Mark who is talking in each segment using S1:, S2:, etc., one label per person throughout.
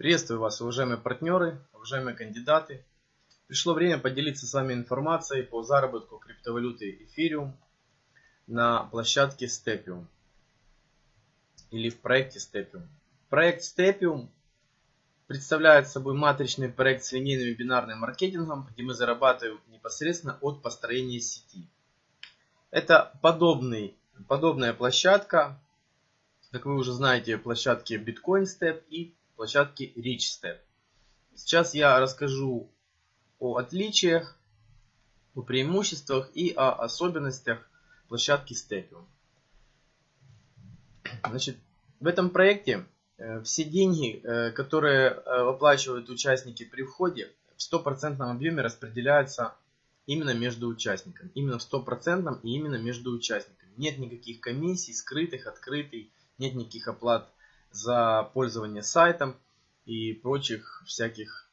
S1: Приветствую вас, уважаемые партнеры, уважаемые кандидаты. Пришло время поделиться с вами информацией по заработку криптовалюты эфириум на площадке Stepium или в проекте Stepium. Проект Stepium представляет собой матричный проект с линейным бинарным маркетингом, где мы зарабатываем непосредственно от построения сети. Это подобный, подобная площадка, как вы уже знаете, площадки Bitcoin Step и площадки Rich Step. Сейчас я расскажу о отличиях, о преимуществах и о особенностях площадки Stepium. Значит, в этом проекте э, все деньги, э, которые э, выплачивают участники при входе, в стопроцентном объеме распределяются именно между участниками. Именно в стопроцентном и именно между участниками. Нет никаких комиссий, скрытых, открытых, нет никаких оплат за пользование сайтом и прочих всяких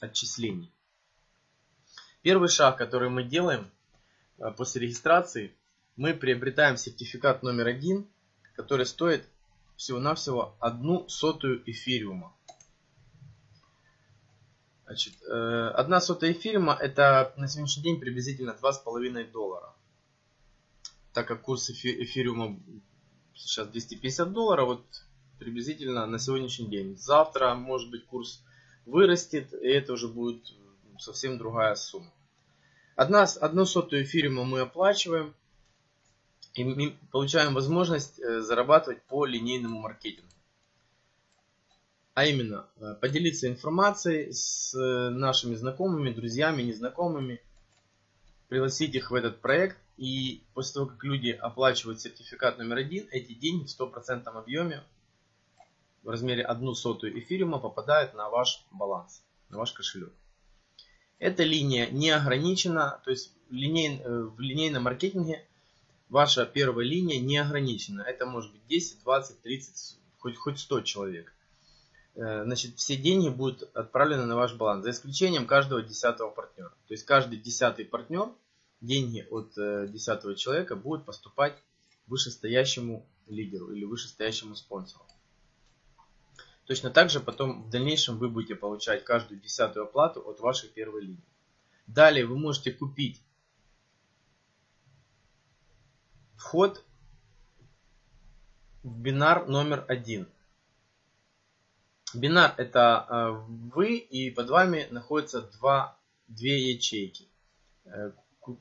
S1: отчислений. Первый шаг, который мы делаем э, после регистрации, мы приобретаем сертификат номер один, который стоит всего-навсего одну сотую эфириума. Значит, э, одна сотая эфириума это на сегодняшний день приблизительно 2,5 доллара. Так как курс эфириума сейчас 250 долларов, вот приблизительно на сегодняшний день. Завтра, может быть, курс вырастет, и это уже будет совсем другая сумма. Одна, одну сотую эфириума мы оплачиваем, и получаем возможность э, зарабатывать по линейному маркетингу. А именно, э, поделиться информацией с э, нашими знакомыми, друзьями, незнакомыми, пригласить их в этот проект. И после того, как люди оплачивают сертификат номер один, эти деньги в стопроцентном объеме в размере 1 сотую эфириума попадают на ваш баланс, на ваш кошелек. Эта линия не ограничена, то есть линей, э, в линейном маркетинге ваша первая линия не ограничена. Это может быть 10, 20, 30, хоть, хоть 100 человек. Э, значит, все деньги будут отправлены на ваш баланс, за исключением каждого десятого партнера. То есть каждый десятый партнер, деньги от э, десятого человека будут поступать вышестоящему лидеру или вышестоящему спонсору. Точно так же потом в дальнейшем вы будете получать каждую десятую оплату от вашей первой линии. Далее вы можете купить вход в бинар номер один. Бинар это э, вы и под вами находятся два, две ячейки, э,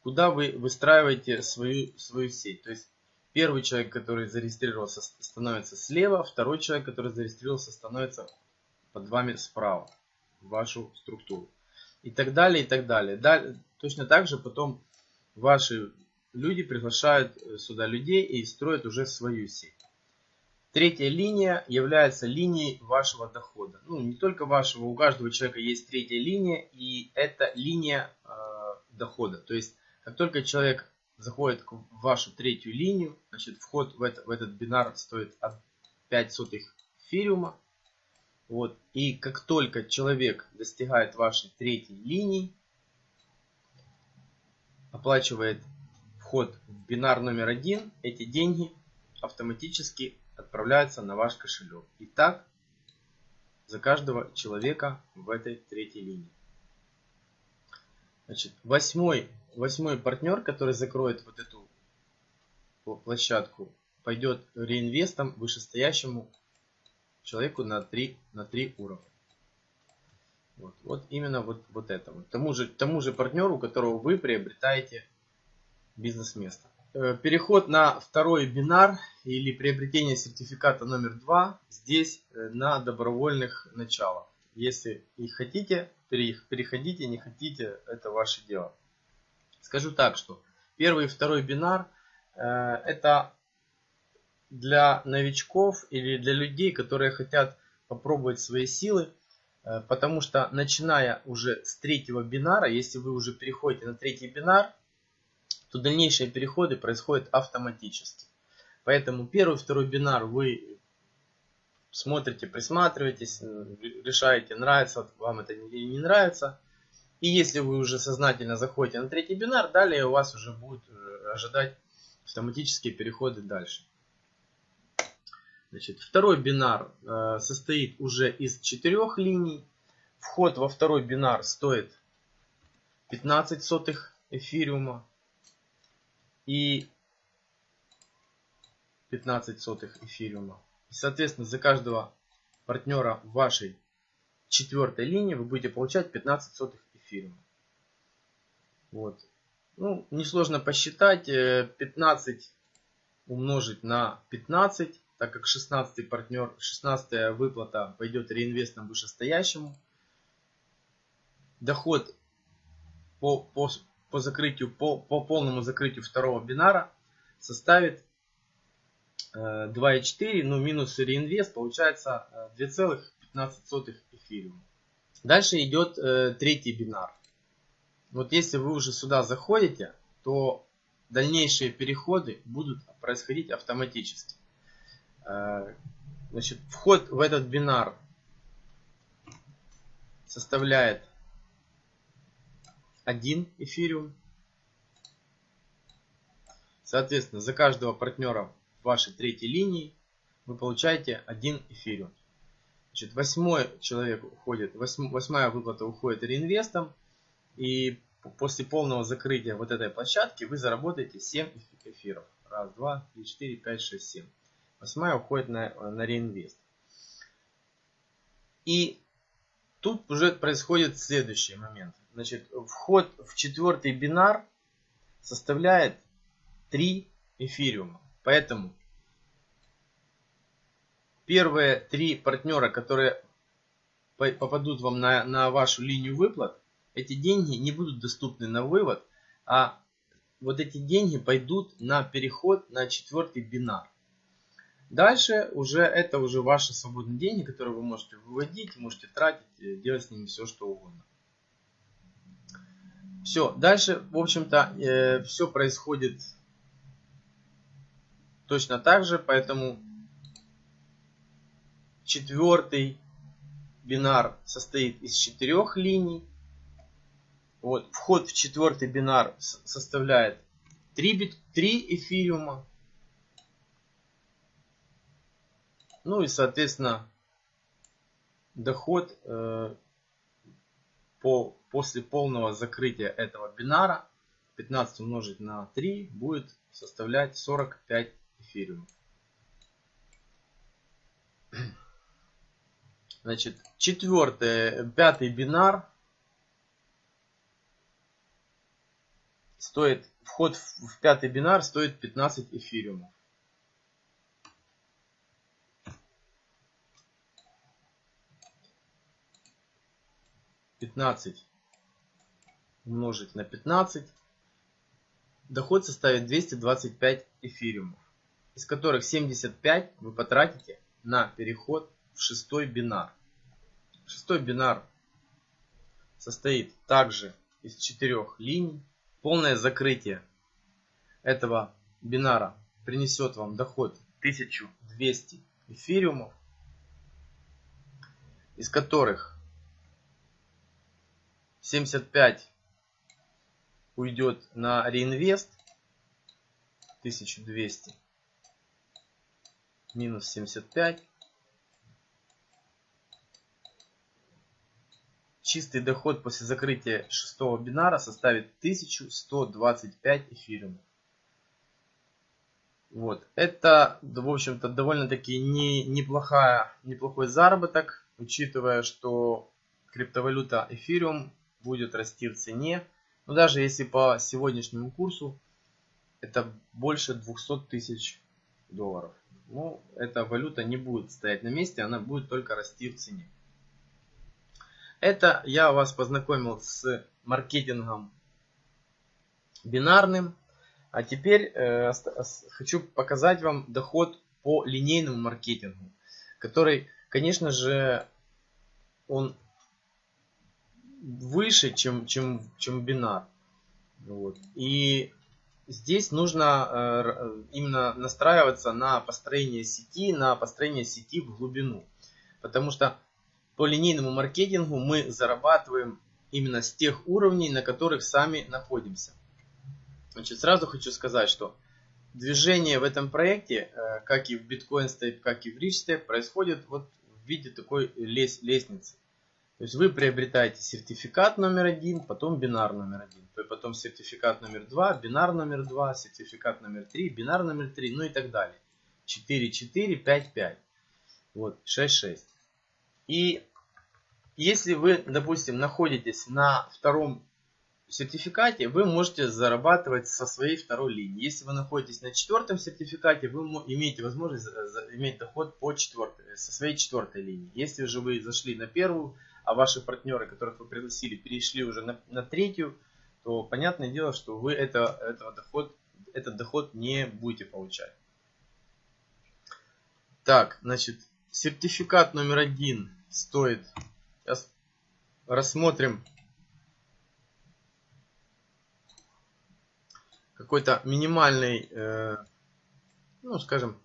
S1: куда вы выстраиваете свою, свою сеть. То есть Первый человек, который зарегистрировался, становится слева, второй человек, который зарегистрировался, становится под вами справа, в вашу структуру. И так далее, и так далее. далее точно так же потом ваши люди приглашают э, сюда людей и строят уже свою сеть. Третья линия является линией вашего дохода. Ну, не только вашего, у каждого человека есть третья линия, и это линия э, дохода. То есть, как только человек заходит в вашу третью линию. Значит, вход в, это, в этот бинар стоит от 5 сотых эфириума. Вот. И как только человек достигает вашей третьей линии, оплачивает вход в бинар номер один, эти деньги автоматически отправляются на ваш кошелек. И так за каждого человека в этой третьей линии. Значит, восьмой восьмой партнер, который закроет вот эту площадку, пойдет реинвестом вышестоящему человеку на 3, на 3 уровня. Вот, вот именно вот, вот это. Вот. Тому, же, тому же партнеру, которого вы приобретаете бизнес-место. Э, переход на второй бинар или приобретение сертификата номер два здесь э, на добровольных началах. Если их хотите, переходите, не хотите, это ваше дело. Скажу так, что первый и второй бинар э, это для новичков или для людей, которые хотят попробовать свои силы, э, потому что начиная уже с третьего бинара, если вы уже переходите на третий бинар, то дальнейшие переходы происходят автоматически. Поэтому первый и второй бинар вы смотрите, присматриваетесь, решаете, нравится вам это или не нравится. И если вы уже сознательно заходите на третий бинар, далее у вас уже будут э, ожидать автоматические переходы дальше. Значит, второй бинар э, состоит уже из четырех линий. Вход во второй бинар стоит 15 сотых эфириума и 15 сотых эфириума. И, соответственно, за каждого партнера вашей четвертой линии вы будете получать 15 сотых эфириума. Вот. Ну, несложно посчитать. 15 э, умножить на 15, так как 16 партнер, 16 выплата пойдет реинвестом вышестоящему. Доход по, по, по закрытию, по, по полному закрытию второго бинара составит 2,4, э, ну минус реинвест получается 2,15 э, эфириум. Дальше идет э, третий бинар. Вот если вы уже сюда заходите, то дальнейшие переходы будут происходить автоматически. Э, значит, вход в этот бинар составляет 1 эфириум. Соответственно, за каждого партнера вашей третьей линии вы получаете 1 эфириум. Значит, восьмой человек уходит, восьмая выплата уходит реинвестом. И после полного закрытия вот этой площадки вы заработаете 7 эфиров. Раз, два, три, четыре, пять, шесть, семь. Восьмая уходит на, на реинвест. И тут уже происходит следующий момент. Значит, вход в четвертый бинар составляет 3 эфириума. Поэтому первые три партнера, которые попадут вам на, на вашу линию выплат, эти деньги не будут доступны на вывод, а вот эти деньги пойдут на переход на четвертый бинар. Дальше уже это уже ваши свободные деньги, которые вы можете выводить, можете тратить, э, делать с ними все что угодно. Все, дальше, в общем-то, э, все происходит точно так же, поэтому четвертый бинар состоит из четырех линий. Вот, вход в четвертый бинар составляет 3, бит, 3 эфириума. Ну и, соответственно, доход э, по, после полного закрытия этого бинара 15 умножить на 3 будет составлять 45 эфириум. Значит, четвертый, пятый бинар стоит, вход в пятый бинар стоит 15 эфириумов. Пятнадцать умножить на 15, доход составит 225 эфириумов из которых 75 вы потратите на переход в шестой бинар. Шестой бинар состоит также из четырех линий. Полное закрытие этого бинара принесет вам доход 1200 эфириумов, из которых 75 уйдет на реинвест 1200 минус 75. Чистый доход после закрытия шестого бинара составит 1125 эфириумов. Вот. Это, в общем-то, довольно-таки не, неплохая, неплохой заработок, учитывая, что криптовалюта эфириум будет расти в цене. Но даже если по сегодняшнему курсу, это больше 200 тысяч долларов ну, эта валюта не будет стоять на месте, она будет только расти в цене. Это я вас познакомил с маркетингом бинарным. А теперь э, хочу показать вам доход по линейному маркетингу, который, конечно же, он выше, чем, чем, чем бинар. Вот. И здесь нужно э, именно настраиваться на построение сети, на построение сети в глубину. Потому что по линейному маркетингу мы зарабатываем именно с тех уровней, на которых сами находимся. Значит, сразу хочу сказать, что движение в этом проекте, э, как и в Bitcoin Step, как и в Rich Step, происходит вот в виде такой лес, лестницы. То есть вы приобретаете сертификат номер один, потом бинар номер один, потом сертификат номер два, бинар номер два, сертификат номер три, бинар номер три, ну и так далее. 4, 4, 5, 5. Вот, 6, 6. И если вы, допустим, находитесь на втором сертификате, вы можете зарабатывать со своей второй линии. Если вы находитесь на четвертом сертификате, вы имеете возможность иметь доход по четвертой, со своей четвертой линии. Если же вы зашли на первую, а ваши партнеры, которых вы пригласили, перешли уже на, на третью, то понятное дело, что вы это, этого доход, этот доход не будете получать. Так, значит, сертификат номер один стоит, сейчас рассмотрим какой-то минимальный, э, ну скажем,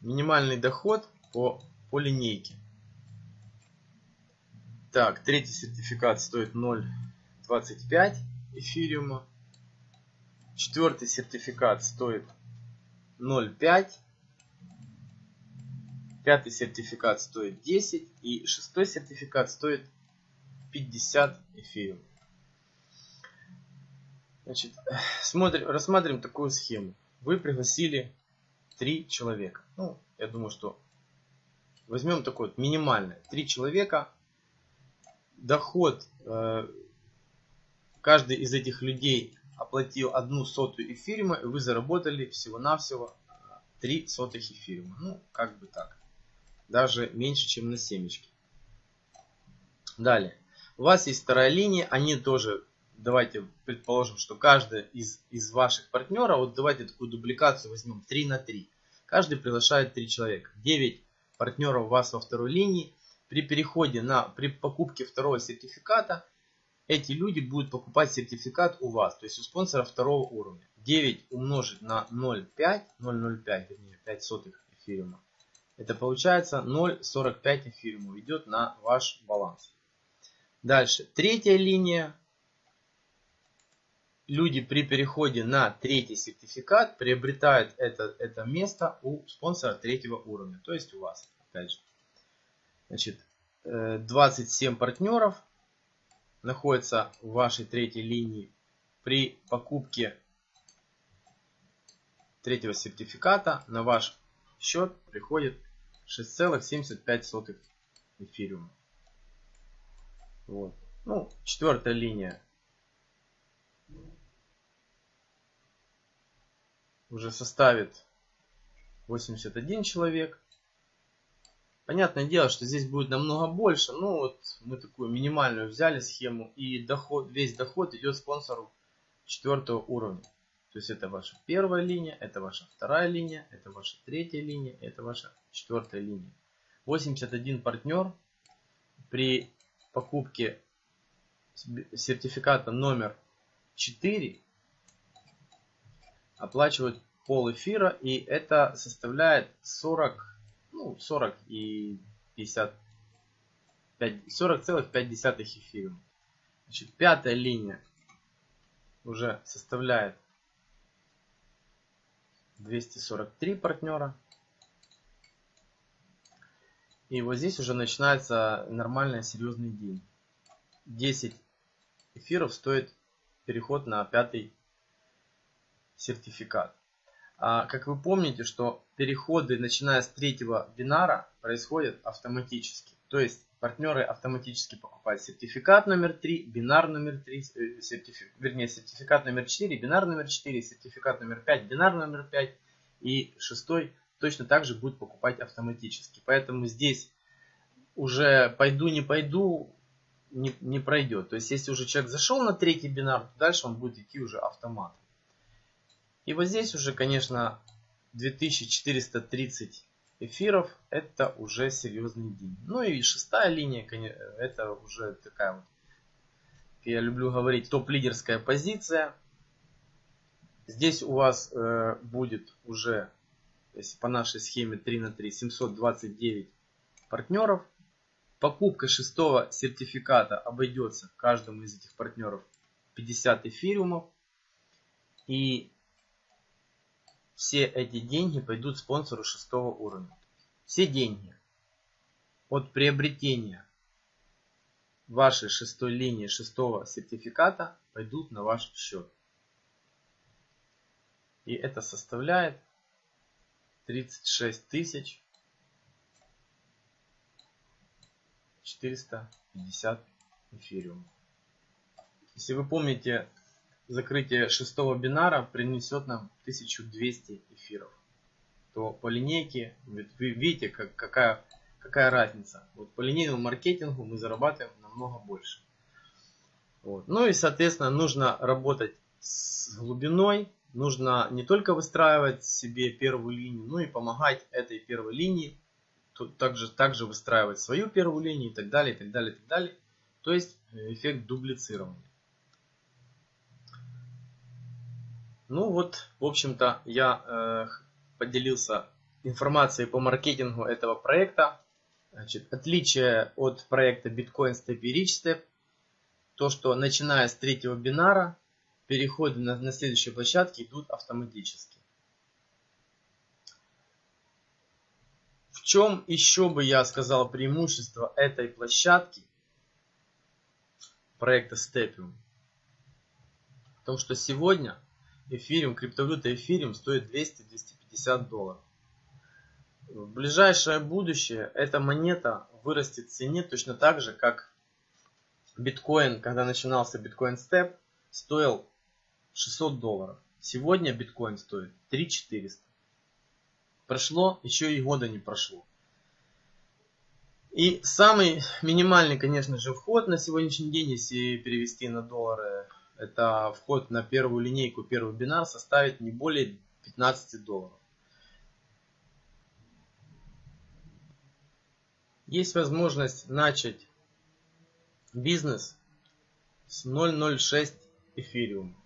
S1: минимальный доход по, по линейке. Так, третий сертификат стоит 0.25 эфириума. Четвертый сертификат стоит 0.5. Пятый сертификат стоит 10. И шестой сертификат стоит 50 эфириум. Значит, смотрим, рассматриваем такую схему. Вы пригласили три человека. Ну, я думаю, что возьмем такой вот минимальный. Три человека. Доход э, каждый из этих людей оплатил одну сотую эфириума, и вы заработали всего-навсего три сотых эфириума. Ну, как бы так. Даже меньше, чем на семечке. Далее. У вас есть вторая линия, они тоже давайте предположим, что каждый из, из ваших партнеров, вот давайте такую дубликацию возьмем 3 на 3. Каждый приглашает 3 человека. 9 партнеров у вас во второй линии. При переходе на, при покупке второго сертификата, эти люди будут покупать сертификат у вас, то есть у спонсора второго уровня. 9 умножить на 0,5, 0,05, вернее 5 сотых эфириума. Это получается 0,45 эфириумов идет на ваш баланс. Дальше, третья линия люди при переходе на третий сертификат приобретают это, это место у спонсора третьего уровня. То есть у вас, опять же. Значит, 27 э, партнеров находятся в вашей третьей линии. При покупке третьего сертификата на ваш счет приходит 6,75 эфириума. Вот. Ну, четвертая линия уже составит 81 человек. Понятное дело, что здесь будет намного больше. Ну вот мы такую минимальную взяли схему. И доход, весь доход идет спонсору четвертого уровня. То есть это ваша первая линия, это ваша вторая линия, это ваша третья линия, это ваша четвертая линия. 81 партнер при покупке сертификата номер 4 оплачивают пол эфира, и это составляет 40, ну, 40 и 50, 40,5 эфириум. Значит, пятая линия уже составляет 243 партнера. И вот здесь уже начинается нормальный серьезный день. 10 эфиров стоит переход на пятый сертификат. А, как вы помните, что переходы, начиная с третьего бинара, происходят автоматически. То есть партнеры автоматически покупают сертификат номер 3, бинар номер 3, э, сертифик, вернее сертификат номер 4, бинар номер 4, сертификат номер 5, бинар номер 5 и шестой точно так же будет покупать автоматически. Поэтому здесь уже пойду не пойду не, не пройдет. То есть если уже человек зашел на третий бинар, то дальше он будет идти уже автоматом. И вот здесь уже, конечно, 2430 эфиров это уже серьезный день. Ну и шестая линия, это уже такая вот, я люблю говорить, топ-лидерская позиция. Здесь у вас э, будет уже, если по нашей схеме 3 на 3, 729 партнеров. Покупка шестого сертификата обойдется каждому из этих партнеров 50 эфириумов. И все эти деньги пойдут спонсору шестого уровня. Все деньги от приобретения вашей шестой линии шестого сертификата пойдут на ваш счет. И это составляет 36 тысяч 450 эфириум. Если вы помните, закрытие шестого бинара принесет нам 1200 эфиров. То по линейке, вы видите, как, какая, какая разница. Вот по линейному маркетингу мы зарабатываем намного больше. Вот. Ну и, соответственно, нужно работать с глубиной. Нужно не только выстраивать себе первую линию, но и помогать этой первой линии также, также выстраивать свою первую линию и так далее, и так далее, и так далее. То есть э, эффект дублицирования. Ну вот, в общем-то, я э, поделился информацией по маркетингу этого проекта. Значит, отличие от проекта Bitcoin Step Rich Step, то что начиная с третьего бинара, переходы на, на следующие площадки идут автоматически. чем еще бы я сказал преимущество этой площадки проекта Stepium? В том, что сегодня эфириум, криптовалюта эфириум стоит 200-250 долларов. В ближайшее будущее эта монета вырастет в цене точно так же, как биткоин, когда начинался биткоин степ, стоил 600 долларов. Сегодня биткоин стоит 3400. Прошло, еще и года не прошло. И самый минимальный, конечно же, вход на сегодняшний день, если перевести на доллары, это вход на первую линейку, первый бинар составит не более 15 долларов. Есть возможность начать бизнес с 0.06 эфириум.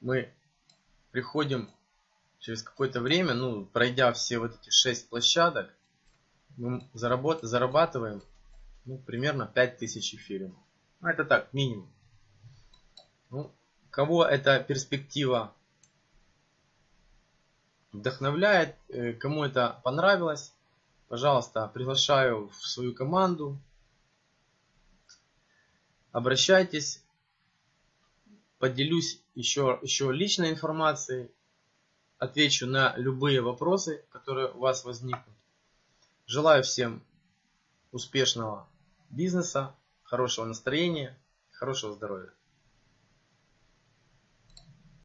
S1: Мы приходим через какое-то время, ну, пройдя все вот эти 6 площадок, мы заработ, зарабатываем ну, примерно 5000 эфириумов. Ну, это так, минимум. Ну, кого эта перспектива вдохновляет, э, кому это понравилось, пожалуйста, приглашаю в свою команду. Обращайтесь, поделюсь еще, еще личной информацией отвечу на любые вопросы, которые у вас возникнут. Желаю всем успешного бизнеса, хорошего настроения, хорошего здоровья.